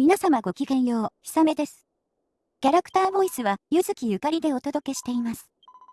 皆様ごきげんよう、ひさめです。キャラクターボイスは、ゆずきゆかりでお届けしています。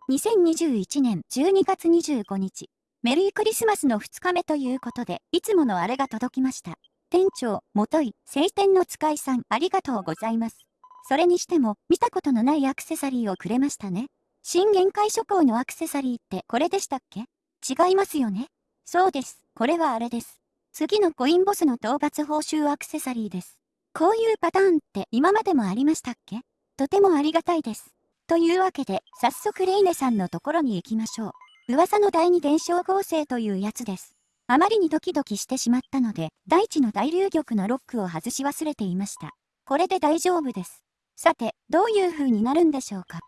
2021年12月25日、メリークリスマスの2日目ということで、いつものあれが届きました。店長、もとい、晴天の使いさん、ありがとうございます。それにしても、見たことのないアクセサリーをくれましたね。新限界諸行のアクセサリーってこれでしたっけ？違いますよねそうです。これはあれです。次のコインボスの討伐報酬アクセサリーです。こういうパターンって今までもありましたっけ？とてもありがたいです。というわけで、早速レイネさんのところに行きましょう。噂の第二伝承合成というやつです。あまりにドキドキしてしまったので、第一の大流玉のロックを外し忘れていました。これで大丈夫です。さて、どういう風になるんでしょうか？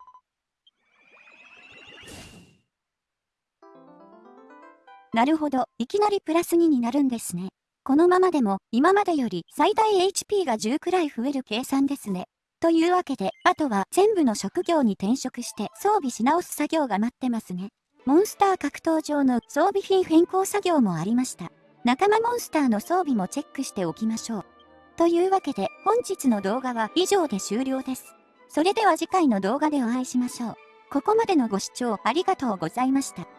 なるほど、いきなりプラス2になるんですね。このままでも、今までより最大 HP が10くらい増える計算ですね。というわけで、あとは全部の職業に転職して装備し直す作業が待ってますね。モンスター格闘場の装備品変更作業もありました。仲間モンスターの装備もチェックしておきましょう。というわけで、本日の動画は以上で終了です。それでは次回の動画でお会いしましょう。ここまでのご視聴ありがとうございました。